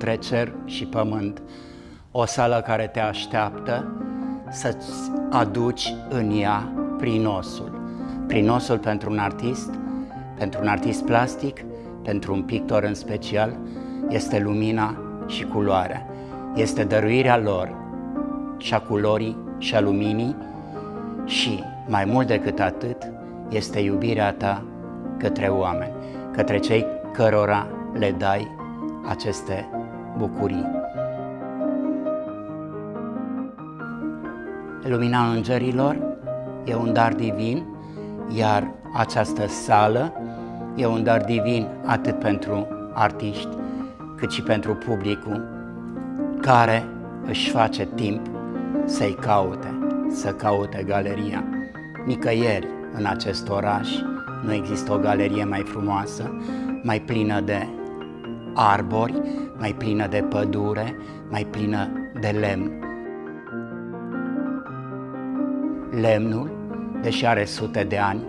sală între cer și pământ, o sală care te așteaptă să-ți aduci în ea prinosul. Prinosul pentru un artist, pentru un artist plastic, pentru un pictor în special, este lumina și culoarea. Este dăruirea lor și a culorii și a luminii și, mai mult decât atât, este iubirea ta către oameni, către cei cărora le dai aceste bucurii. Lumina îngerilor e un dar divin, iar această sală e un dar divin atât pentru artiști, cât și pentru publicul care își face timp să-i caute, să caute galeria. Nicăieri în acest oraș nu există o galerie mai frumoasă, mai plină de arbori, mai plină de pădure, mai plină de lemn. Lemnul, deși are sute de ani,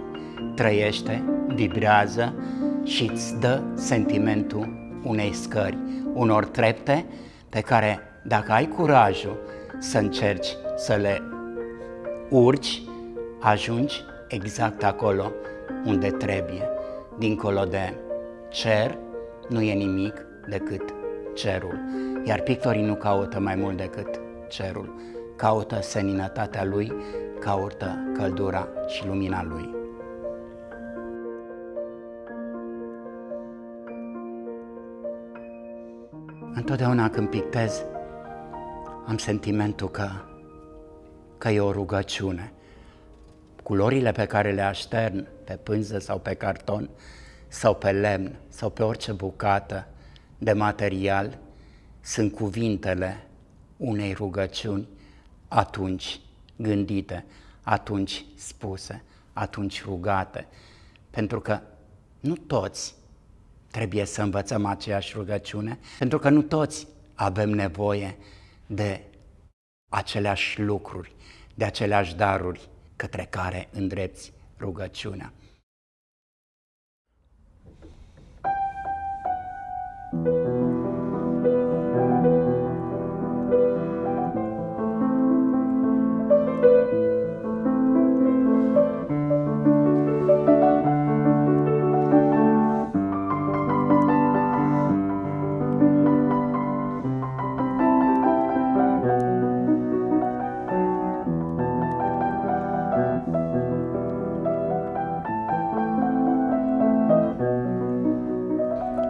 trăiește, vibrează și îți dă sentimentul unei scări, unor trepte pe care, dacă ai curajul să încerci să le urci, ajungi exact acolo unde trebuie. Dincolo de cer nu e nimic decât cerul. Iar pictorii nu caută mai mult decât cerul. Caută seninătatea lui, caută căldura și lumina lui. Întotdeauna când pictez, am sentimentul că, că e o rugăciune. Culorile pe care le aștern pe pânză sau pe carton sau pe lemn sau pe orice bucată de material sunt cuvintele unei rugăciuni atunci gândite, atunci spuse, atunci rugate. Pentru că nu toți trebuie să învățăm aceeași rugăciune, pentru că nu toți avem nevoie de aceleași lucruri, de aceleași daruri către care îndrepți rugăciunea.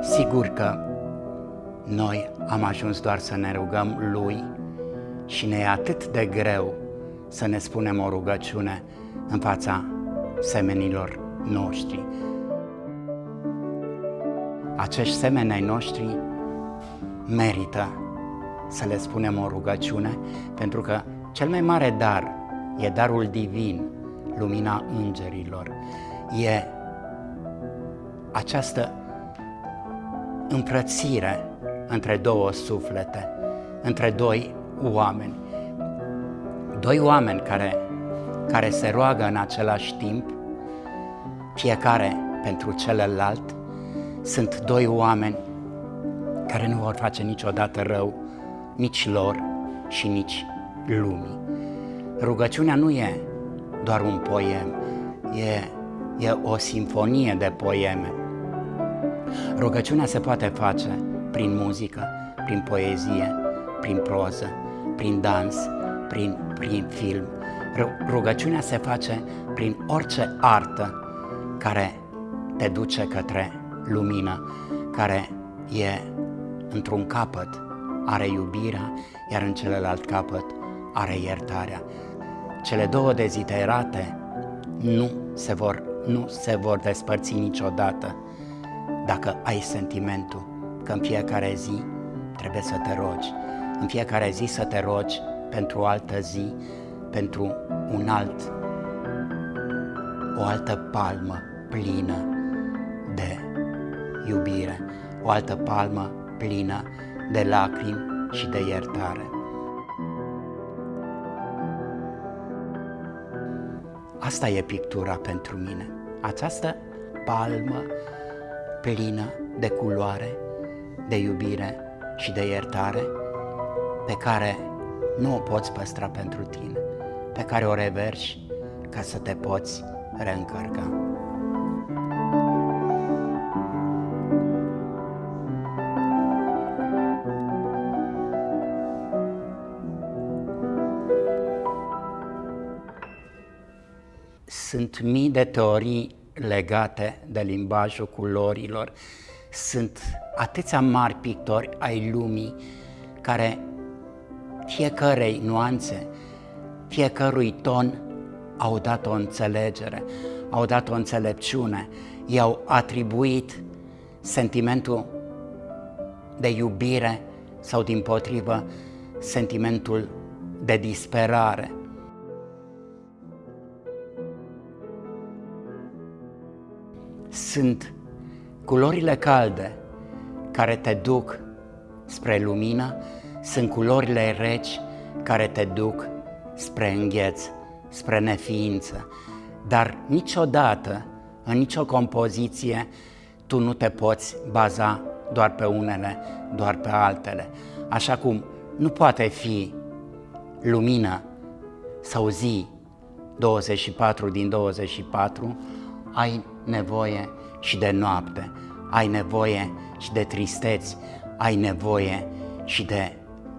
Sigur că noi am ajuns doar să ne rugăm Lui și ne e atât de greu să ne spunem o rugăciune în fața semenilor noștri. Acești semeni ai noștri merită să le spunem o rugăciune, pentru că cel mai mare dar e darul divin, lumina îngerilor. E această împrățire între două suflete, între doi oameni. Doi oameni care, care se roagă în același timp, fiecare pentru celălalt, sunt doi oameni care nu vor face niciodată rău nici lor și nici lumii. Rugăciunea nu e doar un poem, e, e o simfonie de poeme Rugăciunea se poate face prin muzică, prin poezie, prin proză, prin dans, prin, prin film. Rugăciunea se face prin orice artă care te duce către lumină, care e într-un capăt are iubirea, iar în celălalt capăt are iertarea. Cele două deziderate nu se vor, nu se vor despărți niciodată dacă ai sentimentul că în fiecare zi trebuie să te rogi, în fiecare zi să te rogi pentru o altă zi, pentru un alt, o altă palmă plină de iubire, o altă palmă plină de lacrimi și de iertare. Asta e pictura pentru mine. Această palmă plină de culoare, de iubire și de iertare pe care nu o poți păstra pentru tine, pe care o reverși ca să te poți reîncărca. Sunt mii de teorii legate de limbajul culorilor. Sunt atâția mari pictori ai lumii care fiecărei nuanțe, fiecărui ton au dat o înțelegere, au dat o înțelepciune, i-au atribuit sentimentul de iubire sau din potrivă sentimentul de disperare. Sunt culorile calde care te duc spre lumină, sunt culorile reci care te duc spre îngheț, spre neființă. Dar niciodată, în nicio compoziție, tu nu te poți baza doar pe unele, doar pe altele. Așa cum nu poate fi lumină sau zi 24 din 24, ai nevoie și de noapte, ai nevoie și de tristeți, ai nevoie și de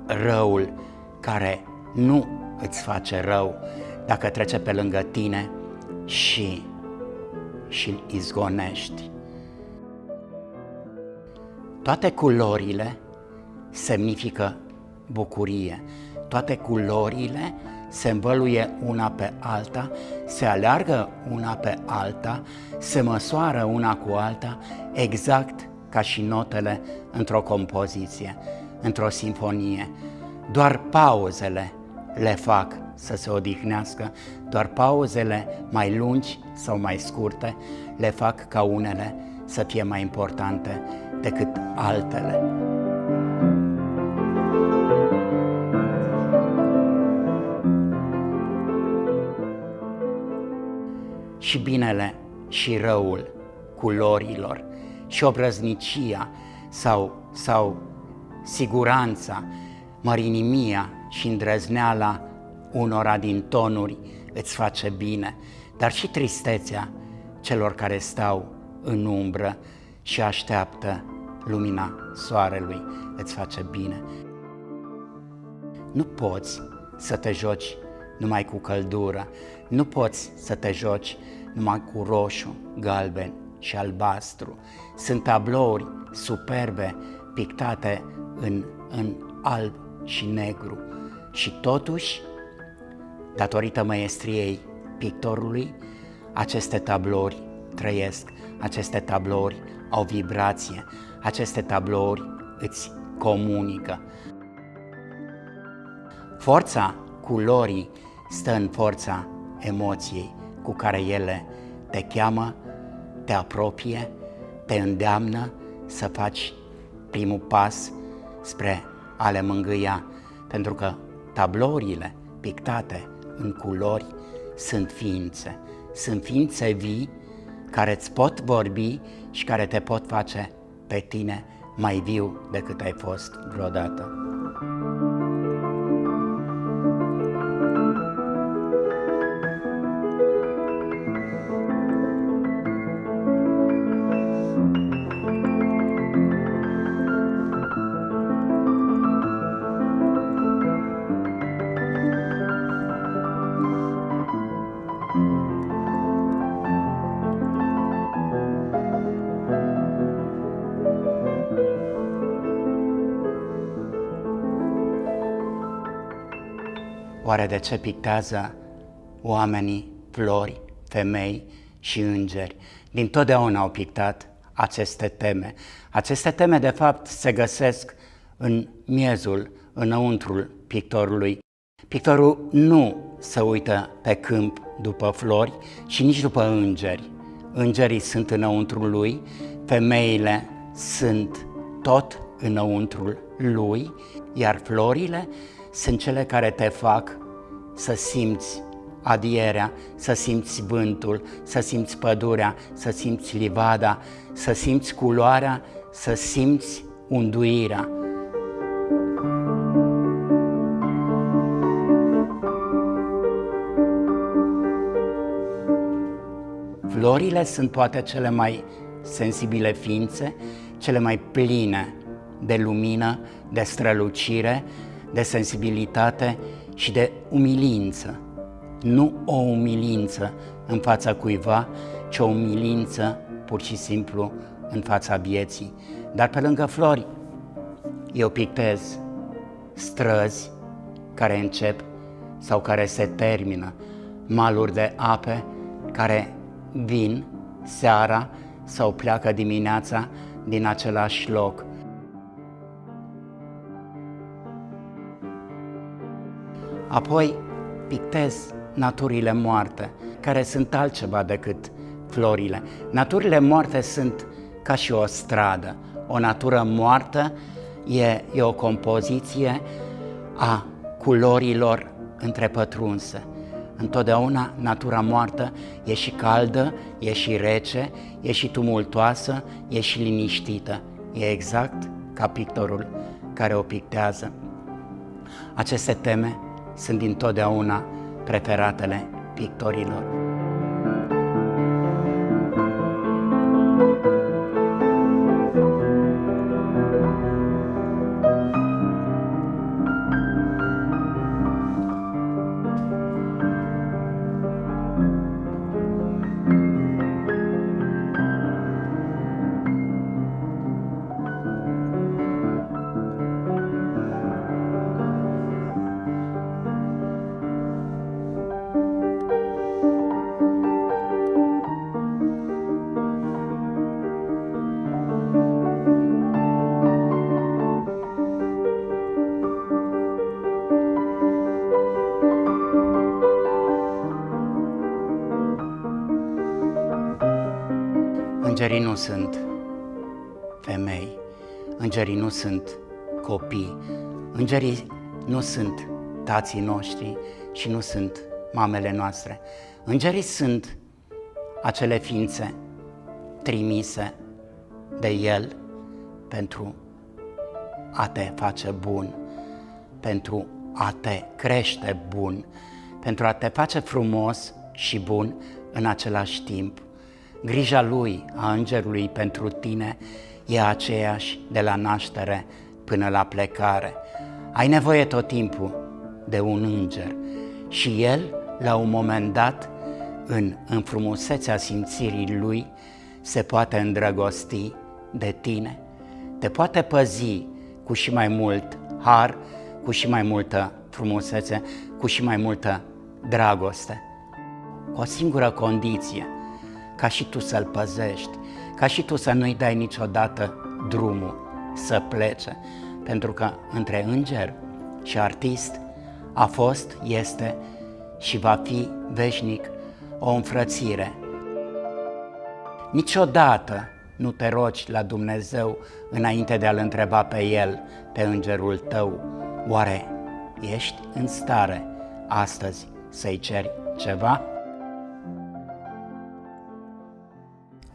răul care nu îți face rău dacă trece pe lângă tine și, și îl izgonești. Toate culorile semnifică bucurie. Toate culorile se învăluie una pe alta, se aleargă una pe alta, se măsoară una cu alta, exact ca și notele într-o compoziție, într-o sinfonie. Doar pauzele le fac să se odihnească, doar pauzele mai lungi sau mai scurte le fac ca unele să fie mai importante decât altele. Și binele și răul culorilor și obrăznicia sau, sau siguranța, mărinimia și îndrăzneala unora din tonuri îți face bine, dar și tristețea celor care stau în umbră și așteaptă lumina soarelui îți face bine. Nu poți să te joci numai cu căldură, nu poți să te joci numai cu roșu, galben și albastru. Sunt tablouri superbe pictate în, în alb și negru și totuși, datorită maestriei pictorului, aceste tablouri trăiesc, aceste tablouri au vibrație, aceste tablouri îți comunică. Forța culorii stă în forța emoției cu care ele te cheamă, te apropie, te îndeamnă să faci primul pas spre a le mângâia, pentru că tablourile pictate în culori sunt ființe, sunt ființe vii care îți pot vorbi și care te pot face pe tine mai viu decât ai fost vreodată. Oare de ce pictează oamenii flori, femei și îngeri? Din totdeauna au pictat aceste teme. Aceste teme, de fapt, se găsesc în miezul, înăuntrul pictorului. Pictorul nu se uită pe câmp după flori și nici după îngeri. Îngerii sunt înăuntrul lui, femeile sunt tot înăuntrul lui, iar florile sunt cele care te fac să simți adierea, să simți vântul, să simți pădurea, să simți livada, să simți culoarea, să simți unduirea. Florile sunt poate cele mai sensibile ființe, cele mai pline de lumină, de strălucire, de sensibilitate și de umilință. Nu o umilință în fața cuiva, ci o umilință pur și simplu în fața vieții. Dar pe lângă flori, eu pictez străzi care încep sau care se termină, maluri de ape care vin seara sau pleacă dimineața din același loc. Apoi pictez naturile moarte, care sunt altceva decât florile. Naturile moarte sunt ca și o stradă. O natură moartă e, e o compoziție a culorilor întrepătrunse. Întotdeauna natura moartă e și caldă, e și rece, e și tumultoasă, e și liniștită. E exact ca pictorul care o pictează. Aceste teme sunt dintotdeauna preferatele pictorilor. Nu sunt femei, îngerii nu sunt copii, îngerii nu sunt tații noștri și nu sunt mamele noastre. Îngerii sunt acele ființe trimise de El pentru a te face bun, pentru a te crește bun, pentru a te face frumos și bun în același timp. Grija lui, a îngerului pentru tine, e aceeași de la naștere până la plecare. Ai nevoie tot timpul de un înger și el, la un moment dat, în înfrumusețea simțirii lui, se poate îndrăgosti de tine, te poate păzi cu și mai mult har, cu și mai multă frumusețe, cu și mai multă dragoste. Cu o singură condiție – ca și tu să-l păzești, ca și tu să nu-i dai niciodată drumul să plece, pentru că între înger și artist a fost, este și va fi veșnic o înfrățire. Niciodată nu te rogi la Dumnezeu înainte de a-L întreba pe El, pe îngerul tău, oare ești în stare astăzi să-i ceri ceva?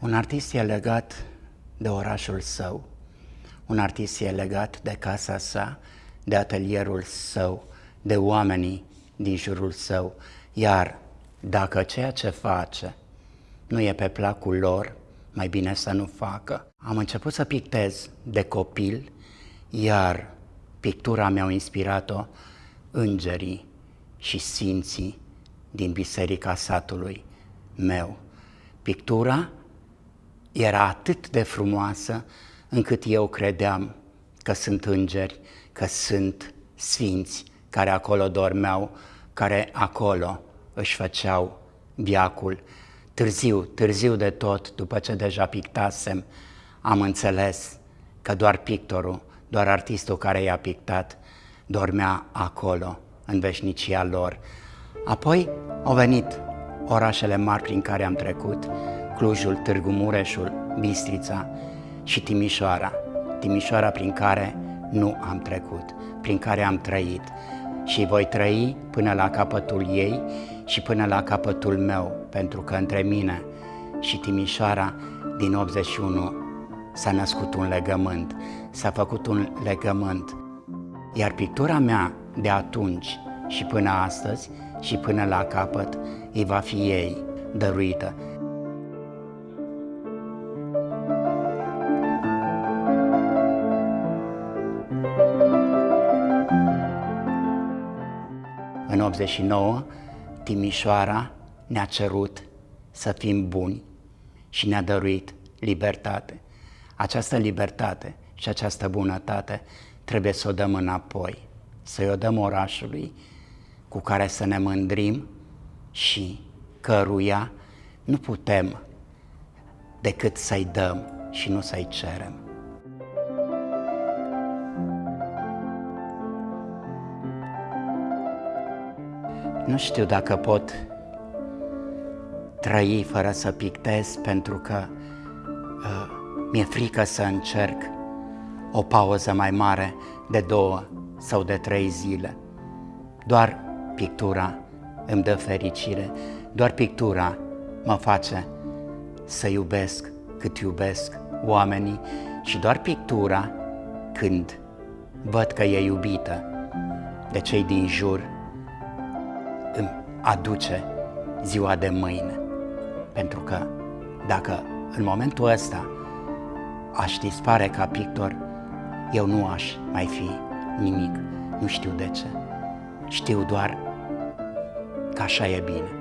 Un artist e legat de orașul său, un artist e legat de casa sa, de atelierul său, de oamenii din jurul său, iar dacă ceea ce face nu e pe placul lor, mai bine să nu facă. Am început să pictez de copil, iar pictura mi-au inspirat-o îngerii și sfinții din biserica satului meu. Pictura era atât de frumoasă încât eu credeam că sunt îngeri, că sunt sfinți care acolo dormeau, care acolo își făceau viacul. Târziu, târziu de tot, după ce deja pictasem, am înțeles că doar pictorul, doar artistul care i-a pictat, dormea acolo, în veșnicia lor. Apoi au venit orașele mari prin care am trecut, Clujul, Târgu Mureșul, Bistrița și Timișoara. Timișoara prin care nu am trecut, prin care am trăit și voi trăi până la capătul ei și până la capătul meu, pentru că între mine și Timișoara din 81 s-a născut un legământ, s-a făcut un legământ. Iar pictura mea de atunci și până astăzi și până la capăt îi va fi ei dăruită. 89, Timișoara ne-a cerut să fim buni și ne-a dăruit libertate. Această libertate și această bunătate trebuie să o dăm înapoi, să-i o dăm orașului cu care să ne mândrim și căruia nu putem decât să-i dăm și nu să-i cerem. Nu știu dacă pot trăi fără să pictez pentru că uh, mi-e frică să încerc o pauză mai mare de două sau de trei zile. Doar pictura îmi dă fericire, doar pictura mă face să iubesc cât iubesc oamenii și doar pictura când văd că e iubită de cei din jur îmi aduce ziua de mâine. Pentru că dacă în momentul ăsta aș dispare ca pictor, eu nu aș mai fi nimic. Nu știu de ce. Știu doar că așa e bine.